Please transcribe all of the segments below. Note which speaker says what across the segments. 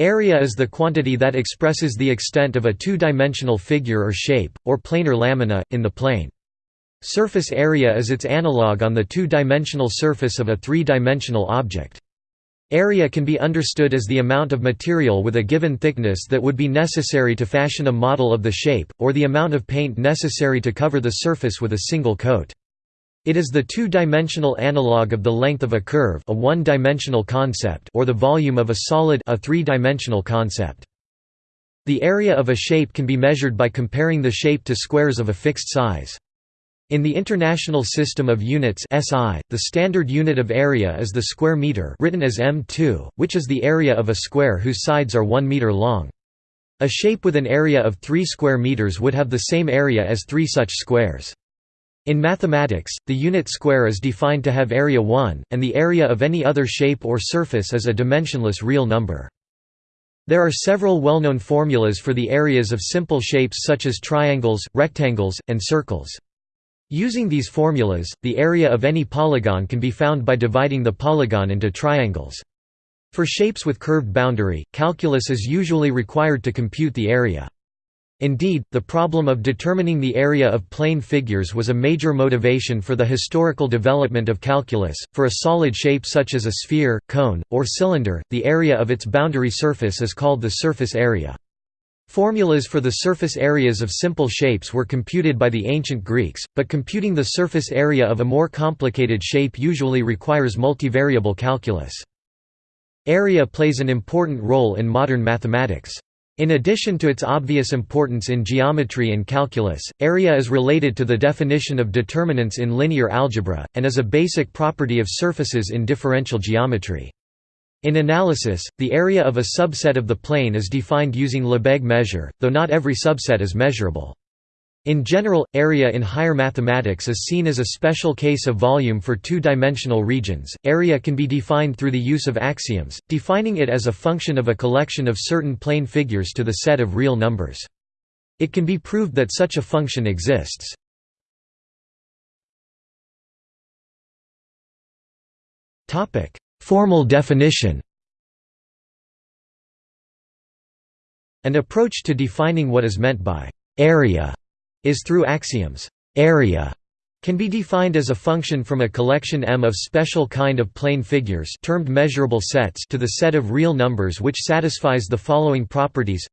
Speaker 1: Area is the quantity that expresses the extent of a two-dimensional figure or shape, or planar lamina, in the plane. Surface area is its analog on the two-dimensional surface of a three-dimensional object. Area can be understood as the amount of material with a given thickness that would be necessary to fashion a model of the shape, or the amount of paint necessary to cover the surface with a single coat. It is the two-dimensional analog of the length of a curve a one-dimensional concept or the volume of a solid a three-dimensional concept. The area of a shape can be measured by comparing the shape to squares of a fixed size. In the International System of Units SI, the standard unit of area is the square meter written as m2, which is the area of a square whose sides are 1 meter long. A shape with an area of 3 square meters would have the same area as three such squares. In mathematics, the unit square is defined to have area 1, and the area of any other shape or surface is a dimensionless real number. There are several well-known formulas for the areas of simple shapes such as triangles, rectangles, and circles. Using these formulas, the area of any polygon can be found by dividing the polygon into triangles. For shapes with curved boundary, calculus is usually required to compute the area. Indeed, the problem of determining the area of plane figures was a major motivation for the historical development of calculus. For a solid shape such as a sphere, cone, or cylinder, the area of its boundary surface is called the surface area. Formulas for the surface areas of simple shapes were computed by the ancient Greeks, but computing the surface area of a more complicated shape usually requires multivariable calculus. Area plays an important role in modern mathematics. In addition to its obvious importance in geometry and calculus, area is related to the definition of determinants in linear algebra, and is a basic property of surfaces in differential geometry. In analysis, the area of a subset of the plane is defined using Lebesgue measure, though not every subset is measurable. In general, area in higher mathematics is seen as a special case of volume for two-dimensional regions. Area can be defined through the use of axioms, defining it as a function of a collection of certain plane figures to the set of real numbers. It can be proved that such a function exists. Topic: Formal definition. An approach to defining what is meant by area is through axioms. Area can be defined as a function from a collection M of special kind of plane figures termed measurable sets to the set of real numbers which satisfies the following properties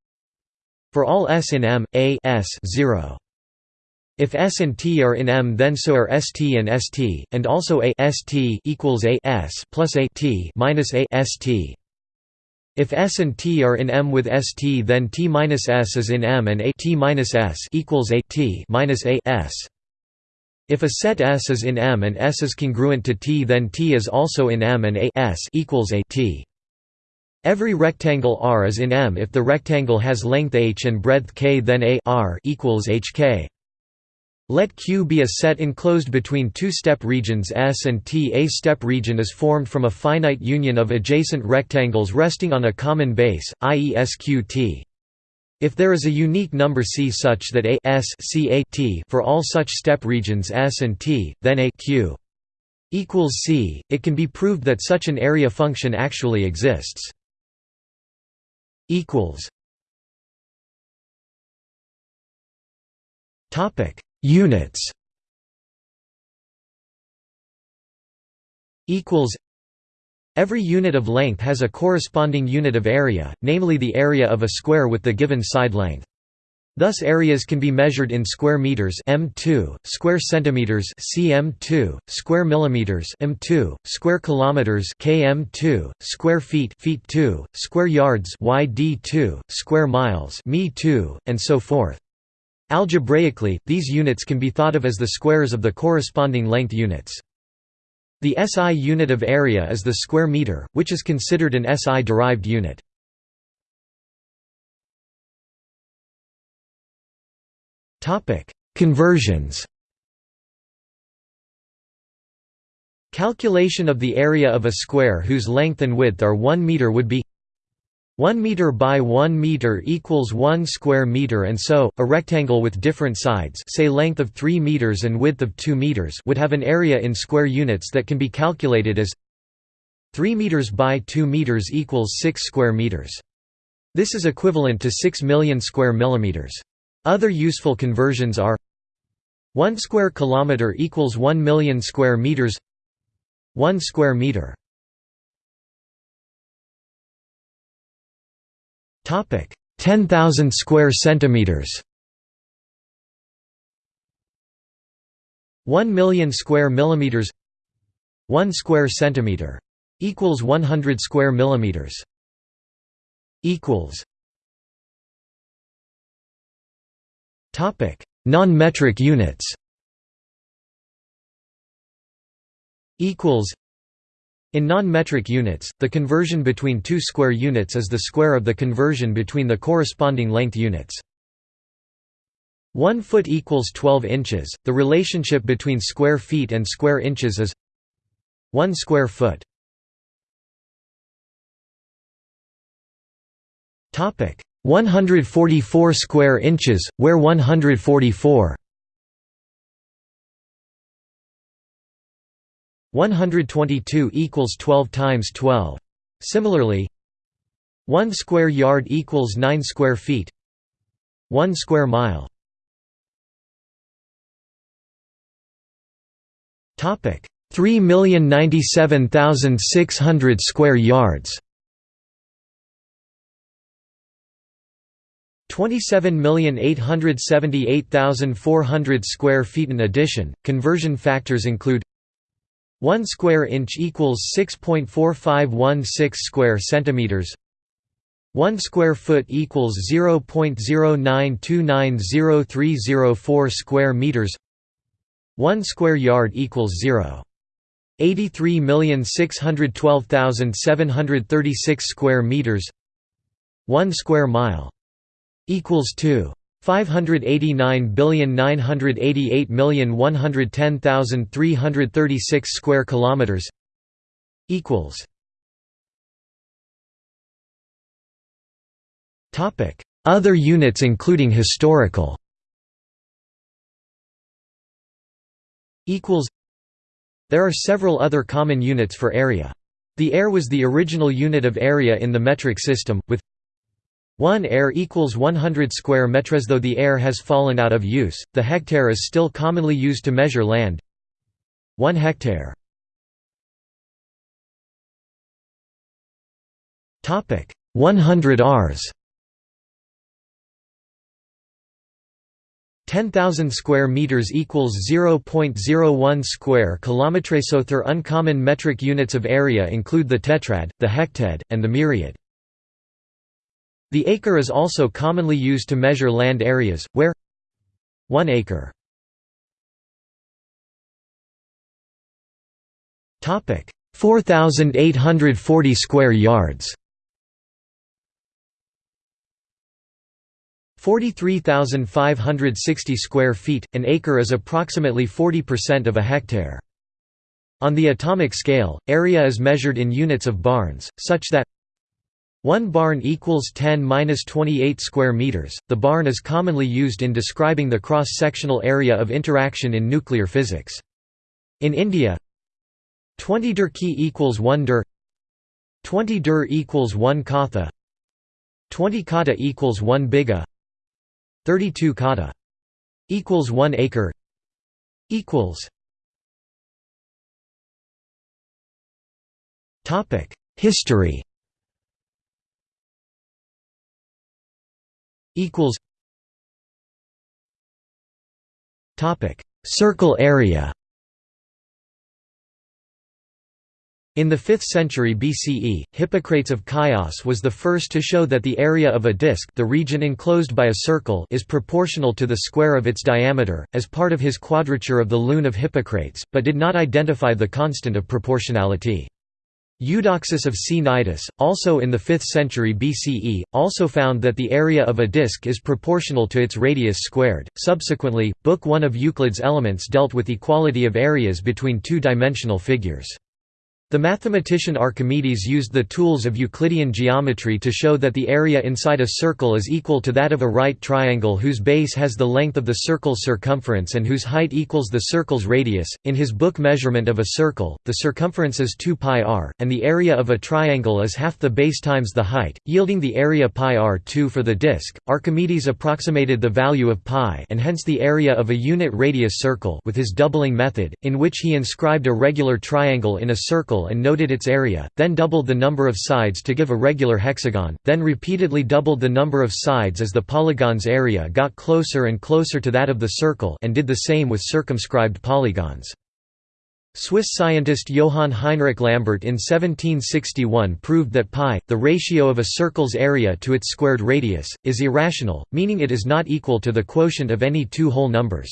Speaker 1: For all S in M, A S 0. If S and T are in M then so are ST and ST, and also A ST equals A S plus A T minus A ST. If S and T are in M with St then T minus S is in M and A T minus S equals A T minus A S. If a set S is in M and S is congruent to T then T is also in M and A S equals A T. Every rectangle R is in M if the rectangle has length h and breadth k then A R equals HK. Let Q be a set enclosed between two step regions S and T. A step region is formed from a finite union of adjacent rectangles resting on a common base, i.e. SQT. If there is a unique number C such that A S C A T for all such step regions S and T, then A Q equals C, it can be proved that such an area function actually exists. Topic Units equals Every unit of length has a corresponding unit of area, namely the area of a square with the given side length. Thus areas can be measured in square meters m2, square centimeters cm2, square millimeters m2, square kilometers km2, square feet feet 2, square yards yd2, square miles mi2, and so forth. Algebraically, these units can be thought of as the squares of the corresponding length units. The SI unit of area is the square meter, which is considered an SI-derived unit. Conversions Calculation of the area of a square whose length and width are 1 meter would be 1 meter by 1 meter equals 1 square meter and so, a rectangle with different sides say length of 3 meters and width of 2 meters would have an area in square units that can be calculated as 3 meters by 2 meters equals 6 square meters. This is equivalent to 6 million square millimeters. Other useful conversions are 1 square kilometer equals 1 million square meters 1 square meter topic. 10000 square centimeters. 1 million square millimeters. 1 square centimeter equals 100 square millimeters. Equals. Topic. Non-metric units. Equals in non-metric units, the conversion between two square units is the square of the conversion between the corresponding length units. 1 foot equals 12 inches. The relationship between square feet and square inches is 1 square foot. Topic 144 square inches, where 144 122 equals 12 times 12. Similarly, 1 square yard equals 9 square feet. 1 square mile. Topic: 3,097,600 square yards. 27,878,400 square feet. In addition, conversion factors include 1 square inch equals 6.4516 square centimeters. 1 square foot equals 0.092903004 square meters. 1 square yard equals 0 83,612,736 square meters. 1 square mile equals 2 589,988,110,336 square kilometers equals. Topic. Other units including historical equals. There are several other common units for area. The are was the original unit of area in the metric system, with 1 are equals 100 square metres though the are has fallen out of use, the hectare is still commonly used to measure land 1 hectare Topic 100 ars 10,000 square meters equals 0.01 square kilometres. So, Other uncommon metric units of area include the tetrad, the hectad, and the myriad. The acre is also commonly used to measure land areas, where 1 acre 4,840 square yards 43,560 square feet, an acre is approximately 40% of a hectare. On the atomic scale, area is measured in units of barns, such that 1 barn equals 10-28 square meters. The barn is commonly used in describing the cross-sectional area of interaction in nuclear physics. In India, 20 dhurki equals 1 dhur 20 dhur equals 1 khatha 20 khata equals 1 bigha 32 khata equals 1 acre equals Topic History equals topic circle area In the 5th century BCE, Hippocrates of Chios was the first to show that the area of a disk the region enclosed by a circle is proportional to the square of its diameter, as part of his quadrature of the lune of Hippocrates, but did not identify the constant of proportionality. Eudoxus of Cnidus, also in the 5th century BCE, also found that the area of a disk is proportional to its radius squared. Subsequently, Book 1 of Euclid's Elements dealt with equality of areas between two-dimensional figures. The mathematician Archimedes used the tools of Euclidean geometry to show that the area inside a circle is equal to that of a right triangle whose base has the length of the circle's circumference and whose height equals the circle's radius. In his book Measurement of a Circle, the circumference is 2 pi r, and the area of a triangle is half the base times the height, yielding the area pi r2 for the disk. Archimedes approximated the value of pi and hence the area of a unit radius circle with his doubling method, in which he inscribed a regular triangle in a circle and noted its area, then doubled the number of sides to give a regular hexagon, then repeatedly doubled the number of sides as the polygon's area got closer and closer to that of the circle and did the same with circumscribed polygons. Swiss scientist Johann Heinrich Lambert in 1761 proved that pi, the ratio of a circle's area to its squared radius, is irrational, meaning it is not equal to the quotient of any two whole numbers.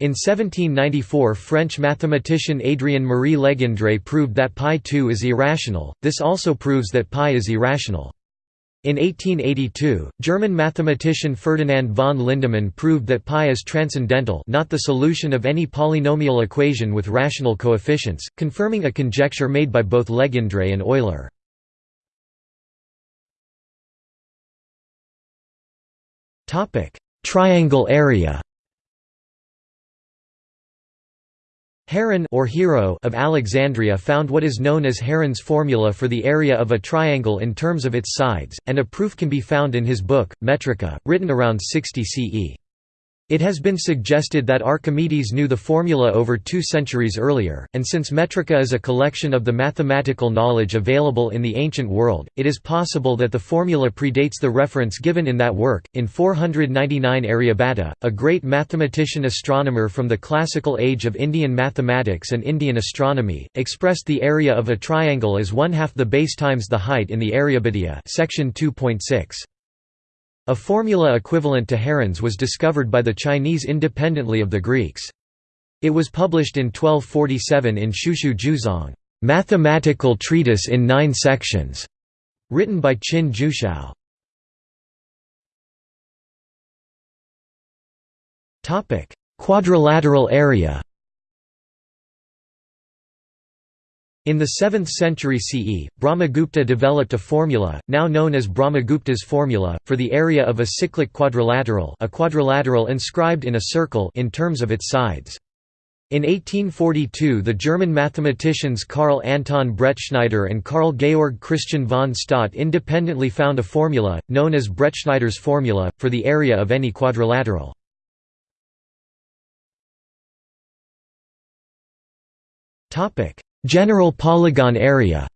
Speaker 1: In 1794 French mathematician Adrien Marie Legendre proved that pi2 is irrational, this also proves that pi is irrational. In 1882, German mathematician Ferdinand von Lindemann proved that pi is transcendental not the solution of any polynomial equation with rational coefficients, confirming a conjecture made by both Legendre and Euler. Triangle area Heron or Hero of Alexandria found what is known as Heron's formula for the area of a triangle in terms of its sides, and a proof can be found in his book, Metrica, written around 60 CE. It has been suggested that Archimedes knew the formula over two centuries earlier, and since Metrica is a collection of the mathematical knowledge available in the ancient world, it is possible that the formula predates the reference given in that work. In 499 Aryabhata, a great mathematician astronomer from the classical age of Indian mathematics and Indian astronomy, expressed the area of a triangle as one half the base times the height in the Aryabhatiya section 2.6. A formula equivalent to Heron's was discovered by the Chinese independently of the Greeks. It was published in 1247 in Shushu Jiuzhang, mathematical treatise in nine sections, written by Qin Jiushao. Quadrilateral area In the 7th century CE, Brahmagupta developed a formula, now known as Brahmagupta's formula, for the area of a cyclic quadrilateral a quadrilateral inscribed in a circle in terms of its sides. In 1842 the German mathematicians Karl Anton Bretschneider and Carl Georg Christian von Staudt independently found a formula, known as Bretschneider's formula, for the area of any quadrilateral. General polygon area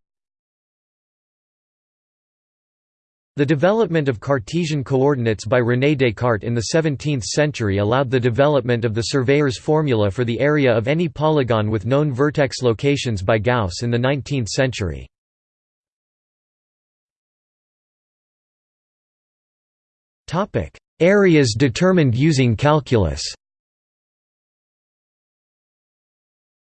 Speaker 1: The development of Cartesian coordinates by René Descartes in the 17th century allowed the development of the surveyor's formula for the area of any polygon with known vertex locations by Gauss in the 19th century. Areas determined using calculus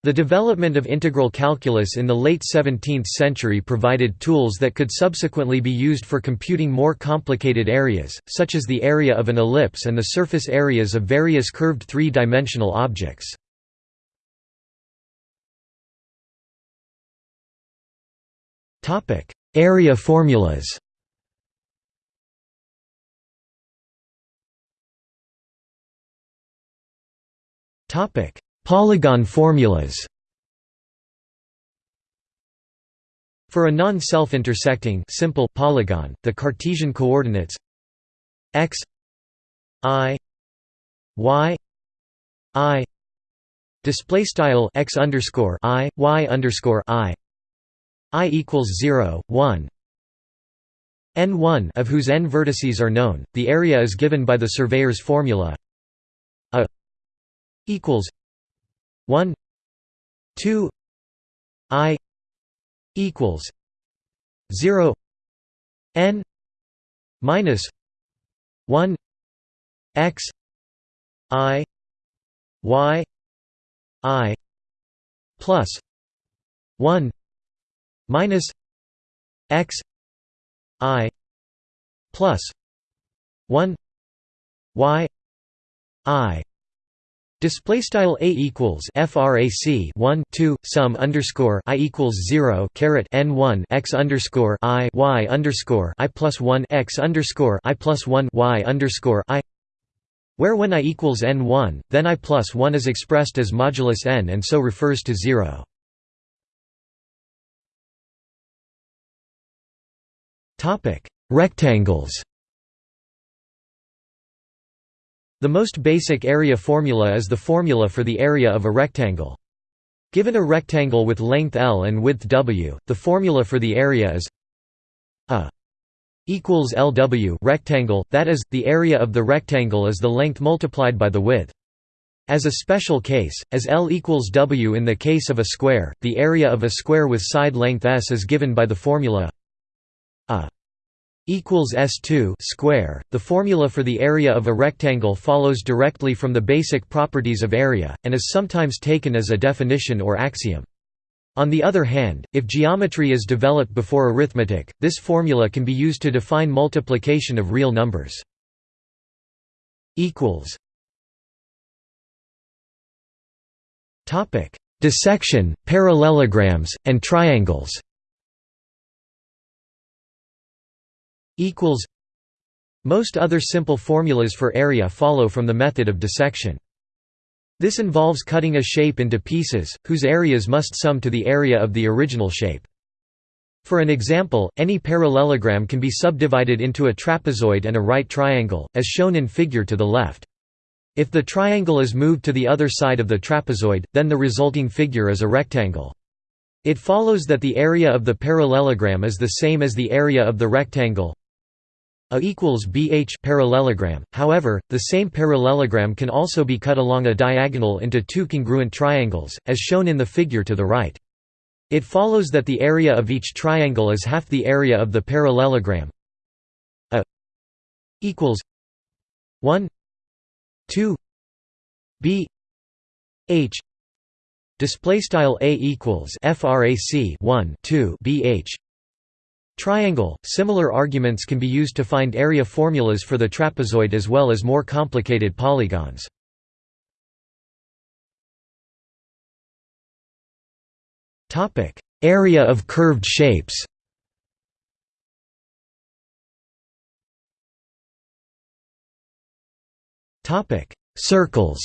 Speaker 1: The development of integral calculus in the late 17th century provided tools that could subsequently be used for computing more complicated areas, such as the area of an ellipse and the surface areas of various curved three-dimensional objects. Area formulas Topic: Polygon formulas. For a non-self-intersecting simple polygon, the Cartesian coordinates x i y i display style x underscore i y underscore i i equals 0 1 n1 of whose n vertices are known the area is given by the surveyor's formula a equals 1 2 i equals 0 n minus 1 x i y i plus 1 minus x i plus 1 y i Display style a equals frac 1 2 sum underscore i equals 0 caret n 1 x underscore i y underscore i plus 1 x underscore i plus 1 y underscore i. Where when i equals n 1 then i plus 1 is expressed as modulus n and so refers to 0 topic rectangles the most basic area formula is the formula for the area of a rectangle. Given a rectangle with length L and width W, the formula for the area is A equals LW rectangle, that is, the area of the rectangle is the length multiplied by the width. As a special case, as L equals W in the case of a square, the area of a square with side length S is given by the formula A equals S2 square. The formula for the area of a rectangle follows directly from the basic properties of area, and is sometimes taken as a definition or axiom. On the other hand, if geometry is developed before arithmetic, this formula can be used to define multiplication of real numbers. equals Topic: Dissection, parallelograms, and triangles equals Most other simple formulas for area follow from the method of dissection. This involves cutting a shape into pieces, whose areas must sum to the area of the original shape. For an example, any parallelogram can be subdivided into a trapezoid and a right triangle, as shown in figure to the left. If the triangle is moved to the other side of the trapezoid, then the resulting figure is a rectangle. It follows that the area of the parallelogram is the same as the area of the rectangle a equals BH parallelogram. However, the same parallelogram can also be cut along a diagonal into two congruent triangles, as shown in the figure to the right. It follows that the area of each triangle is half the area of the parallelogram. A equals 1 2 b h display style a equals frac 1 2 bh Triangle. Similar arguments can be used to find area formulas for the trapezoid as well as more complicated polygons. Area of curved shapes. Circles.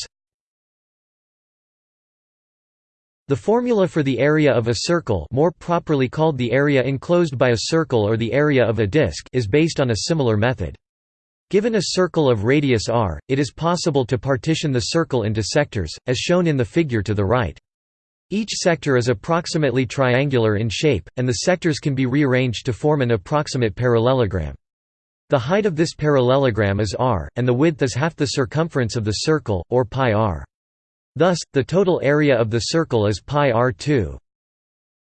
Speaker 1: The formula for the area of a circle more properly called the area enclosed by a circle or the area of a disk is based on a similar method. Given a circle of radius r, it is possible to partition the circle into sectors, as shown in the figure to the right. Each sector is approximately triangular in shape, and the sectors can be rearranged to form an approximate parallelogram. The height of this parallelogram is r, and the width is half the circumference of the circle, or pi r. Thus, the total area of the circle is pi r2.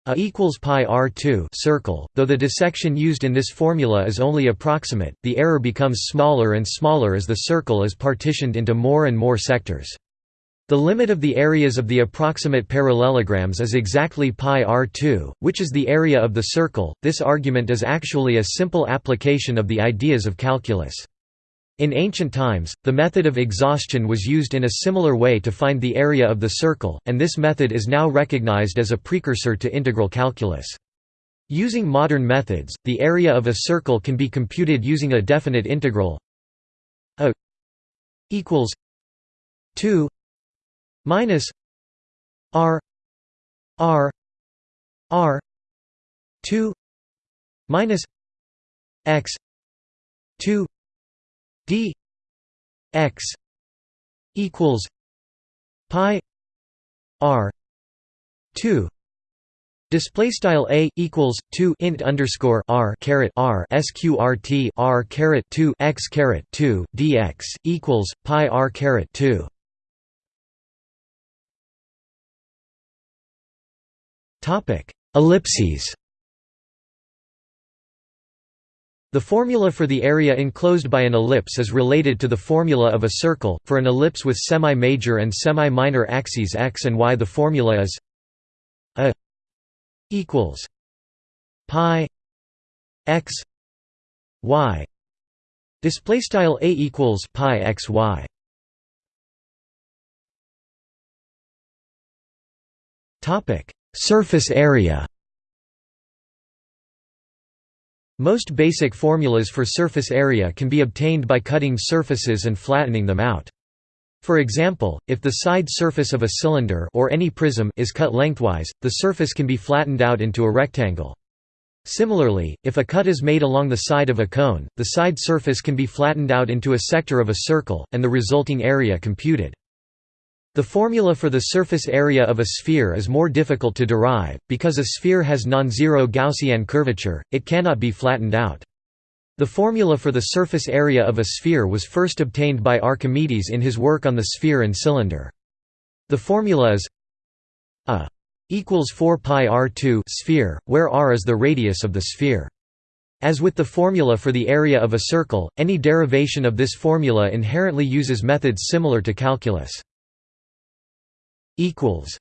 Speaker 1: A equals pi r2 circle, though the dissection used in this formula is only approximate, the error becomes smaller and smaller as the circle is partitioned into more and more sectors. The limit of the areas of the approximate parallelograms is exactly pi r2, which is the area of the circle. This argument is actually a simple application of the ideas of calculus. In ancient times, the method of exhaustion was used in a similar way to find the area of the circle, and this method is now recognized as a precursor to integral calculus. Using modern methods, the area of a circle can be computed using a definite integral a equals 2 minus r r r 2 minus x 2 d x equals pi r 2 Display style a equals two int underscore r caret r sqrt r caret two x caret two dx equals pi r caret two. Topic ellipses. The formula for the area enclosed by an ellipse is related to the formula of a circle. For an ellipse with semi-major and semi-minor axes x and y, the formula is a equals pi x y. Display style a equals pi x y. Topic: Surface area Most basic formulas for surface area can be obtained by cutting surfaces and flattening them out. For example, if the side surface of a cylinder or any prism is cut lengthwise, the surface can be flattened out into a rectangle. Similarly, if a cut is made along the side of a cone, the side surface can be flattened out into a sector of a circle, and the resulting area computed. The formula for the surface area of a sphere is more difficult to derive, because a sphere has non-zero Gaussian curvature, it cannot be flattened out. The formula for the surface area of a sphere was first obtained by Archimedes in his work on the sphere and cylinder. The formula is a equals 4 pi r2 sphere, where r is the radius of the sphere. As with the formula for the area of a circle, any derivation of this formula inherently uses methods similar to calculus equals.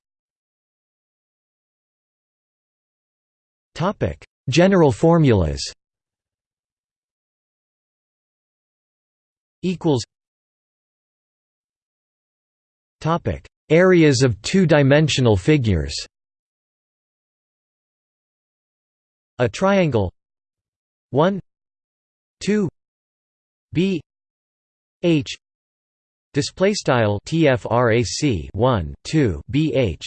Speaker 1: Topic: General formulas. Equals. Topic: Areas of two-dimensional figures. A triangle. 1 2 b. H Display style tfrac 1 2 bh,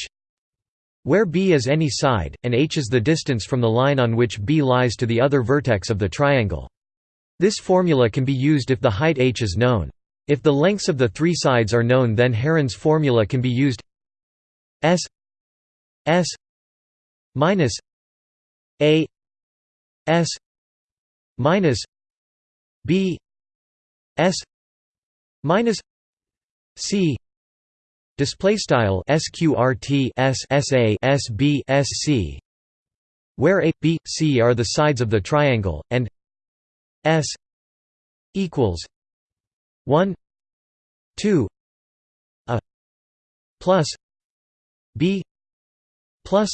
Speaker 1: where b is any side and h is the distance from the line on which b lies to the other vertex of the triangle. This formula can be used if the height h is known. If the lengths of the three sides are known, then Heron's formula can be used. S S minus A S minus B S minus C. Display style sqrt s where a b c are the sides of the triangle and s equals 1 2 a plus b plus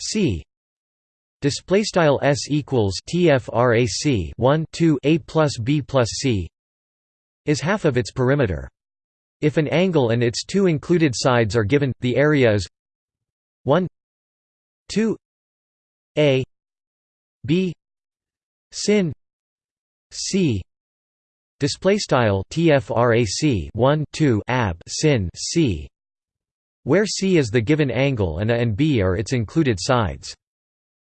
Speaker 1: c. Display style s equals tfrac 1 2 a plus b plus c is half of its perimeter if an angle and its two included sides are given, the area is 1 2 a b sin c. Display style tfrac 1 2 ab sin c. Where c is the given angle and a and b are its included sides.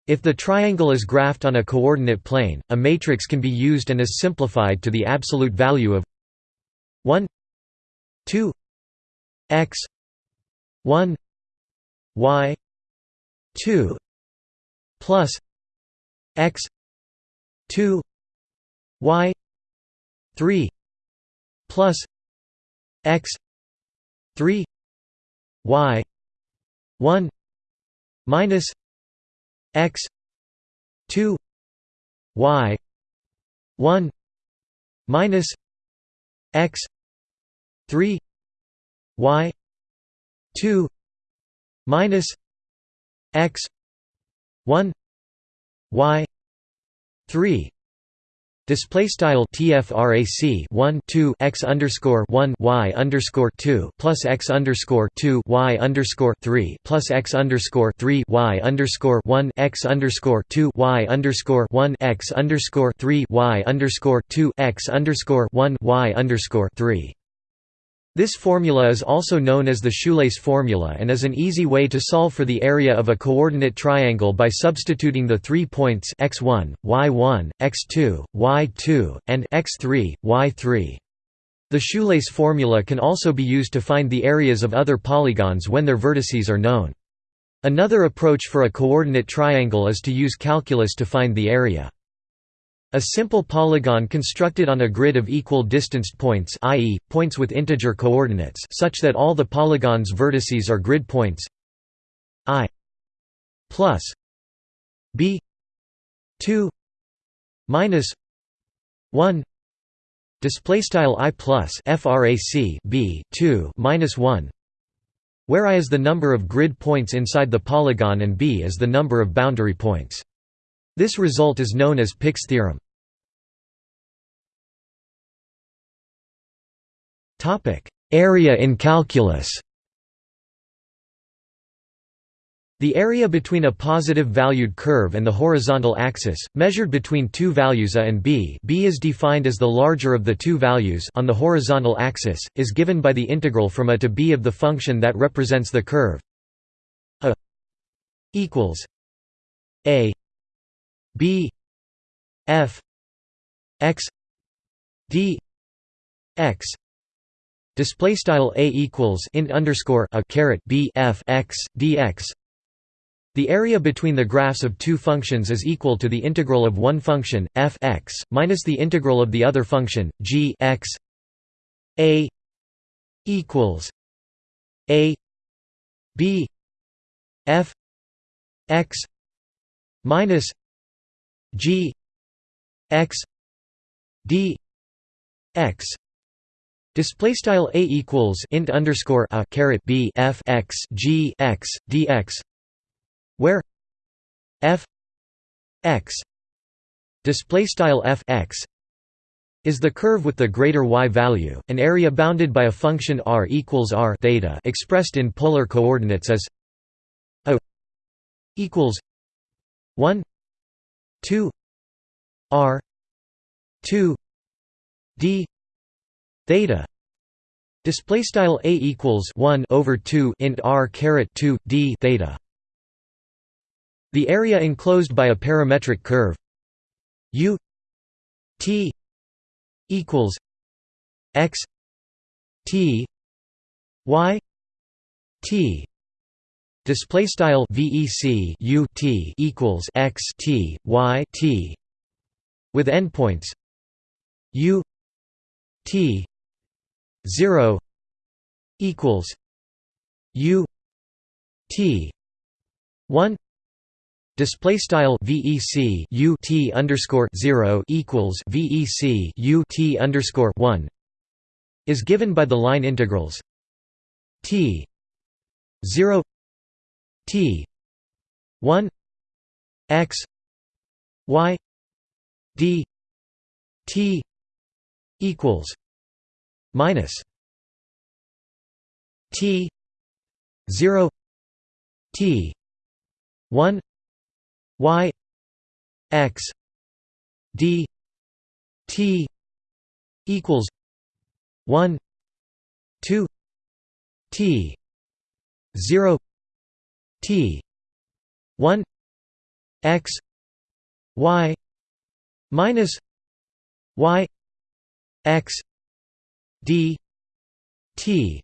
Speaker 1: If the triangle is graphed on a coordinate plane, a matrix can be used and is simplified to the absolute value of 1 2 x 1 y 2 plus x 2 y 3 plus x 3 y 1 minus x 2 y 1 minus x 3 y 2 minus x 1 y 3 Display style tfrac 1 2 x underscore 1 y underscore 2 plus x underscore 2 y underscore 3 plus x underscore 3 y underscore 1 x underscore 2 y underscore 1 x underscore 3 y underscore 2 x underscore 1 y underscore 3 this formula is also known as the shoelace formula and is an easy way to solve for the area of a coordinate triangle by substituting the three points x1, y1, x2, y2, and x3, y3. The shoelace formula can also be used to find the areas of other polygons when their vertices are known. Another approach for a coordinate triangle is to use calculus to find the area. A simple polygon constructed on a grid of equal distanced points i.e., points with integer coordinates such that all the polygon's vertices are grid points i plus b 2 minus 1 display style i plus frac b 2 minus 1 where i is the number of grid points inside the polygon and b is the number of boundary points this result is known as Pick's theorem. Area in calculus The area between a positive valued curve and the horizontal axis, measured between two values a and b b is defined as the larger of the two values on the horizontal axis, is given by the integral from a to b of the function that represents the curve a equals a b f x d x. Display style a equals int underscore a caret b f x dx the area between the graphs of two functions is equal to the integral of one function, f x, minus the integral of the other function, g x. A equals a b f x minus g x d x. Display style a equals int underscore a caret b f x g x dx where f x display style f x is the curve with the greater y value, an area bounded by a function r equals r theta expressed in polar coordinates as a equals 1 2 r 2 d theta display style a equals 1 over 2 int r caret 2 d theta. The area enclosed by a parametric curve u t equals x t y t display style vec u t equals x t y t with endpoints u t 0 equals u t 1 Display style VEC U T underscore zero equals VEC U T underscore one is given by the line integrals T zero T. one X Y D T equals minus T zero T one y x d t equals 1 2 t 0 t. 1 x y minus y x d t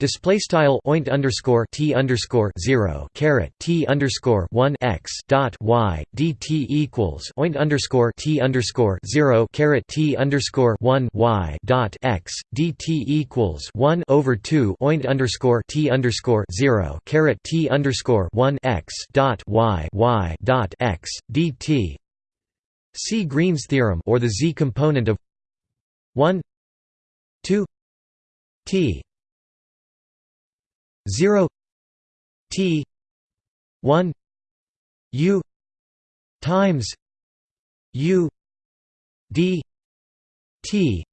Speaker 1: Display style oint underscore t underscore zero caret t underscore one x dot y dt equals oint underscore t underscore zero caret t underscore one y dot x dt equals one over two oint underscore t underscore zero caret t underscore one x dot y y dot x dt. See Green's theorem or the z component of one two t 0 t 1 u times u d t.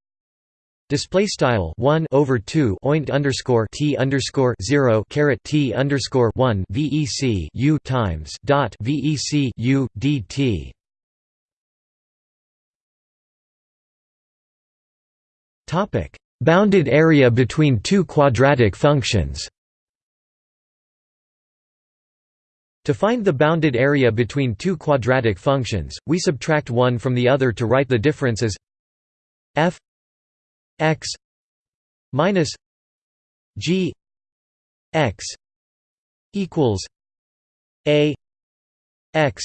Speaker 1: Display style one over two oint underscore t underscore zero caret t underscore one VEC U times dot VEC U DT Topic. Bounded area between two quadratic functions To find the bounded area between two quadratic functions, we subtract one from the other to write the difference as f x minus g x equals a x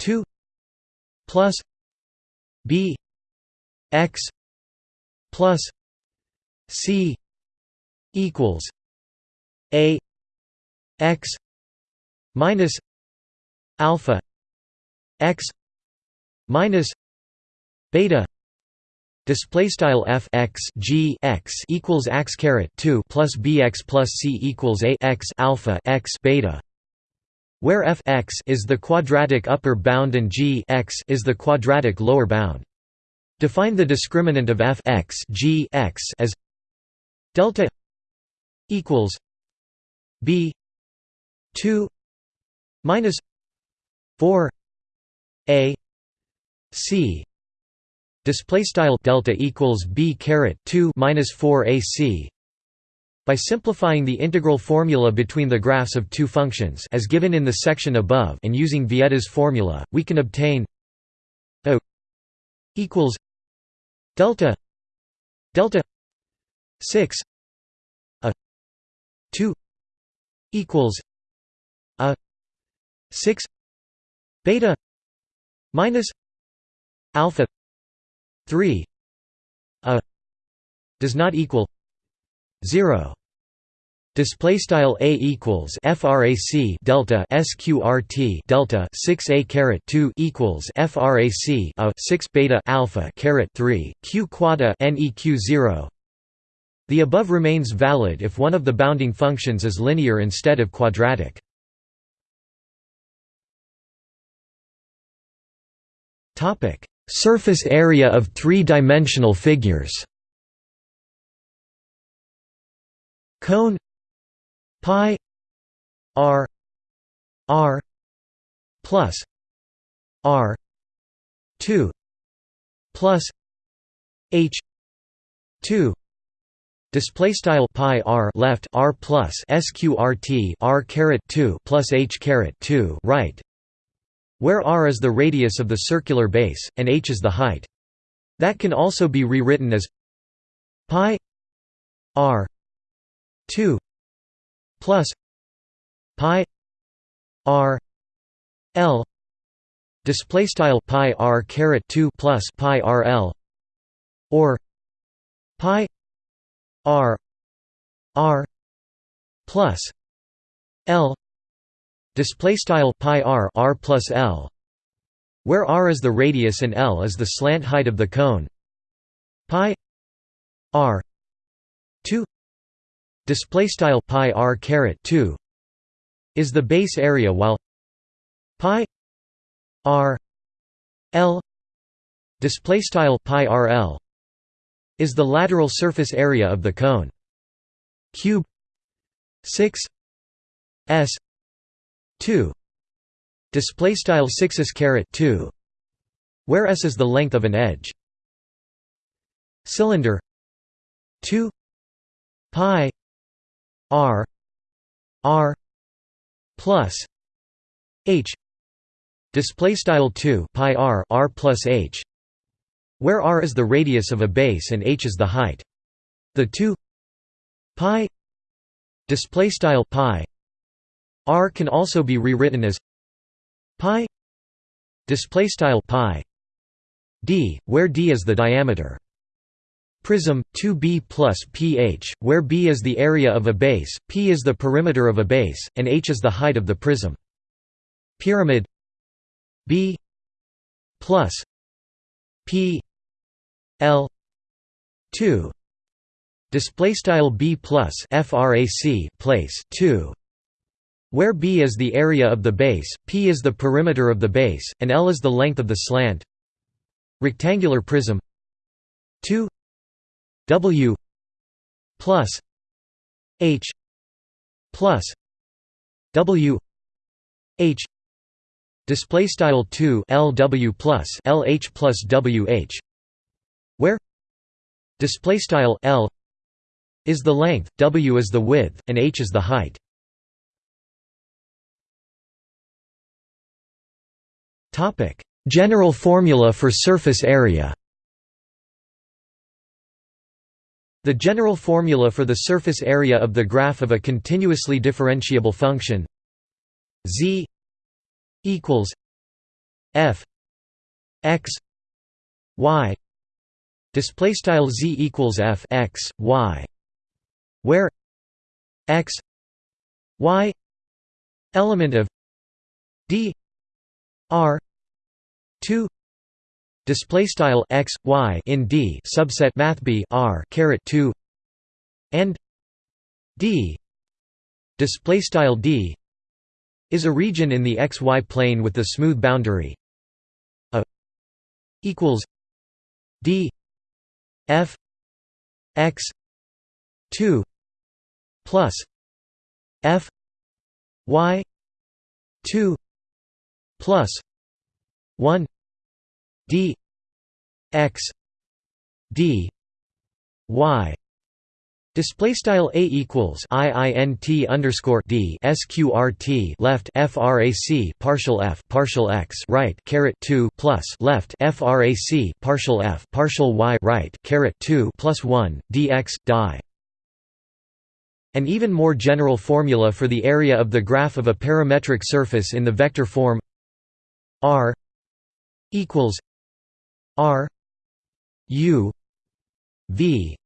Speaker 1: 2 plus b x plus c equals a x minus alpha x minus beta display style f x g x equals x caret 2 plus bx plus c equals a x alpha x beta where f x is the quadratic upper bound and g x is the quadratic lower bound. Define the discriminant of f x g x as delta equals b 2 minus 4 a c. Display style delta equals b caret 2 minus 4 ac by simplifying the integral formula between the graphs of two functions as given in the section above and using Vieta's formula, we can obtain a equals delta delta 6 a 2 equals 6 beta minus alpha 3 a does not equal 0 display style a equals frac delta sqrt delta 6 a caret 2 equals frac a 6 beta alpha caret 3 q quada neq 0 the above remains valid if one of the bounding functions is linear instead of quadratic topic. Surface area of three-dimensional figures. Cone. Pi. R. R. Plus. R. 2 plus. H. 2 Display style pi r left r plus sqrt r caret 2 plus h caret 2 right where r is the radius of the circular base, and h is the height. That can also be rewritten as pi r 2 plus pi r l display style pi r caret 2 plus pi r l or pi r r plus l display style pi r r plus l where r is the radius and l is the slant height of the cone. Pi r 2 display style pi r caret 2 is the base area while pi r l display style pi r l is the lateral surface area of the cone. Cube 6 s 2 display style 6 is caret 2 where s is the length of an edge. Cylinder 2 pi r r plus h. Display style 2 pi r r plus h. Where r is the radius of a base and h is the height. The 2 pi. Display style pi R can also be rewritten as pi display style pi d, where d is the diameter. Prism 2b plus ph, where b is the area of a base, p is the perimeter of a base, and h is the height of the prism. Pyramid b plus p l 2 display style b plus frac place 2 where b is the area of the base, p is the perimeter of the base, and l is the length of the slant. Rectangular prism. 2 w. Plus. H. Plus. W. H. Display style 2 lw plus lh plus wh where? Display style l is the length w is the width and h is the height General formula for surface area. The general formula for the surface area of the graph of a continuously differentiable function z equals f x y display style z equals f x y where x y element of d r 2 display style x y in d subset math b r caret 2 and d. Display style d is a region in the xy plane with the smooth boundary a equals d f x 2 plus f y 2 plus 1 d x d y Display style a equals i int underscore d sqrt left frac partial f partial x right caret two plus left frac partial f partial y right caret two plus one dx die. An even more general formula for the area of the graph of a parametric surface in the vector form r equals r u v.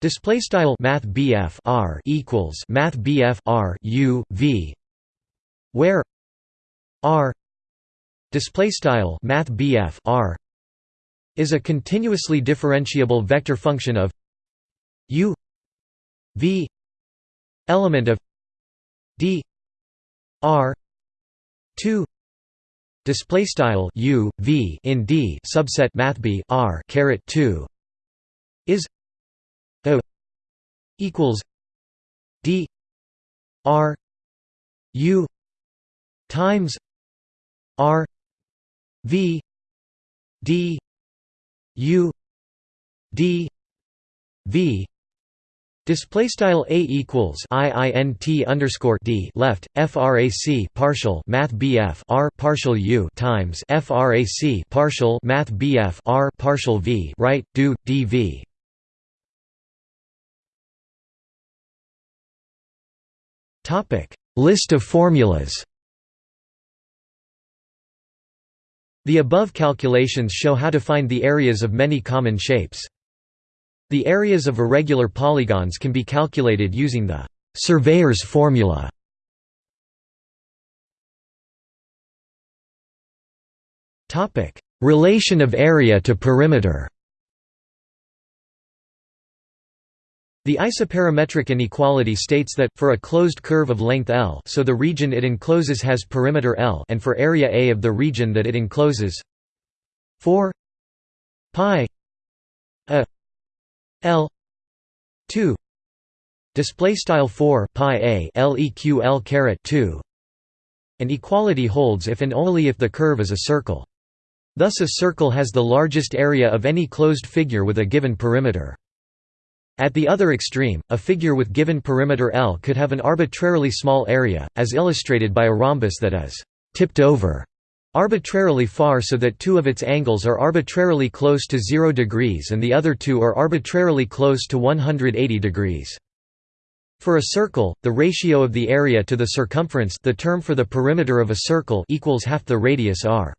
Speaker 1: Display style Math R equals Math R U V. Where R display style Math R is a continuously differentiable vector function of U V element of D R 2 display style U V in D subset Math b r caret 2 is o equals D R U times R V D U D V Display style a equals i int underscore d left frac partial math bf r partial u times frac partial math bf r partial v right do dv Topic: List of formulas. The above calculations show how to find the areas of many common shapes. The areas of irregular polygons can be calculated using the surveyor's formula. Relation of area to perimeter. The isoperimetric inequality states that, for a closed curve of length L so the region it encloses has perimeter L and for area A of the region that it encloses 4 pi a L 2 display style 4 pi a leq L caret 2 and equality holds if and only if the curve is a circle. Thus a circle has the largest area of any closed figure with a given perimeter. At the other extreme, a figure with given perimeter L could have an arbitrarily small area, as illustrated by a rhombus that is «tipped over» arbitrarily far so that two of its angles are arbitrarily close to 0 degrees and the other two are arbitrarily close to 180 degrees. For a circle, the ratio of the area to the circumference the term for the perimeter of a circle equals half the radius r.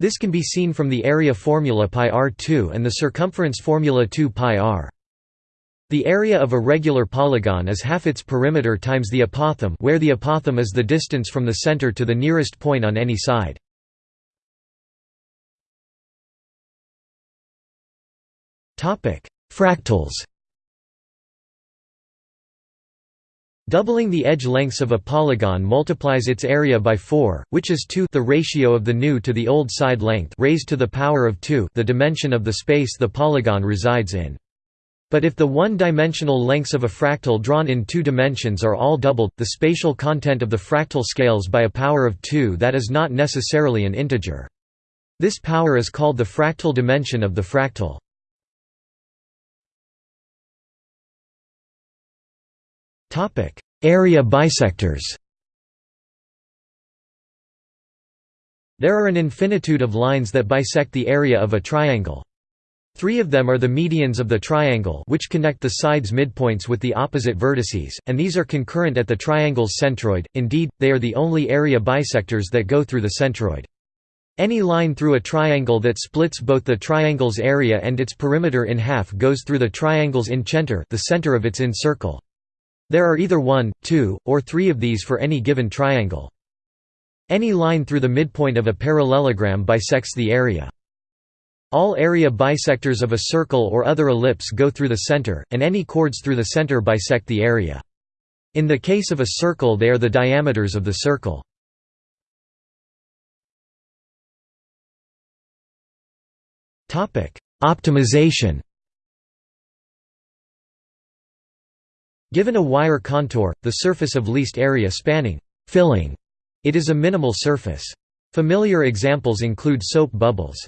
Speaker 1: This can be seen from the area formula pi r2 and the circumference formula 2 pi r. The area of a regular polygon is half its perimeter times the apothem where the apothem is the distance from the center to the nearest point on any side. Fractals Doubling the edge lengths of a polygon multiplies its area by 4, which is 2 the ratio of the new to the old side length raised to the power of 2 the dimension of the space the polygon resides in. But if the one-dimensional lengths of a fractal drawn in two dimensions are all doubled, the spatial content of the fractal scales by a power of 2 that is not necessarily an integer. This power is called the fractal dimension of the fractal. Area bisectors There are an infinitude of lines that bisect the area of a triangle. Three of them are the medians of the triangle which connect the sides midpoints with the opposite vertices, and these are concurrent at the triangle's centroid, indeed, they are the only area bisectors that go through the centroid. Any line through a triangle that splits both the triangle's area and its perimeter in half goes through the triangle's incenter the center of its incircle. There are either one, two, or three of these for any given triangle. Any line through the midpoint of a parallelogram bisects the area. All area bisectors of a circle or other ellipse go through the center, and any chords through the center bisect the area. In the case of a circle they are the diameters of the circle. Optimization Given a wire contour, the surface of least area spanning filling It is a minimal surface. Familiar examples include soap bubbles.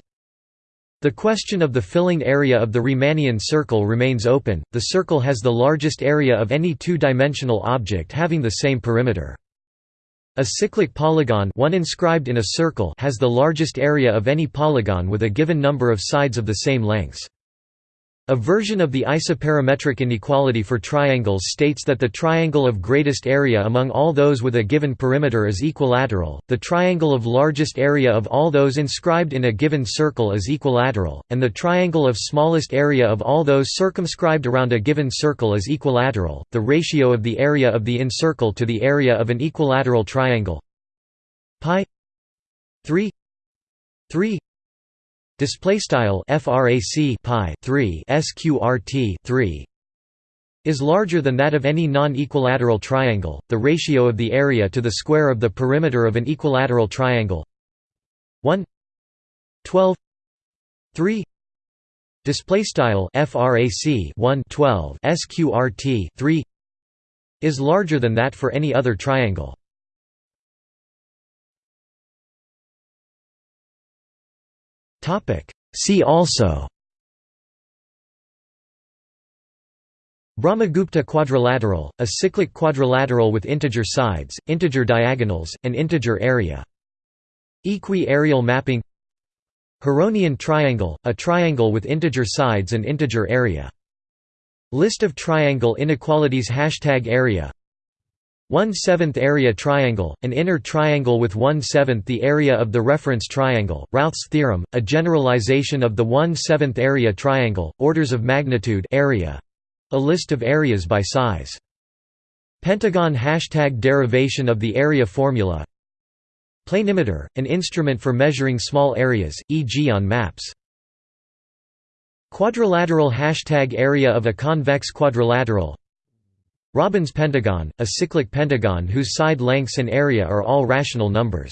Speaker 1: The question of the filling area of the Riemannian circle remains open. The circle has the largest area of any two-dimensional object having the same perimeter. A cyclic polygon one inscribed in a circle has the largest area of any polygon with a given number of sides of the same lengths. A version of the isoperimetric inequality for triangles states that the triangle of greatest area among all those with a given perimeter is equilateral, the triangle of largest area of all those inscribed in a given circle is equilateral, and the triangle of smallest area of all those circumscribed around a given circle is equilateral. The ratio of the area of the incircle to the area of an equilateral triangle pi 3 3 Display style frac pi 3 sqrt 3 is larger than that of any non-equilateral triangle. The ratio of the area to the square of the perimeter of an equilateral triangle 1 12 3 display style frac 1 12 sqrt 3 is larger than that for any other triangle. See also Brahmagupta quadrilateral, a cyclic quadrilateral with integer sides, integer diagonals, and integer area. Equi-areal mapping Heronian triangle, a triangle with integer sides and integer area. List of triangle inequalities Hashtag area 1 7th area triangle, an inner triangle with 1 7th the area of the reference triangle, Routh's theorem, a generalization of the 1 7th area triangle, orders of magnitude area. A list of areas by size. Pentagon hashtag derivation of the area formula Planimeter, an instrument for measuring small areas, e.g. on maps. Quadrilateral hashtag area of a convex quadrilateral Robbins pentagon, a cyclic pentagon whose side lengths and area are all rational numbers.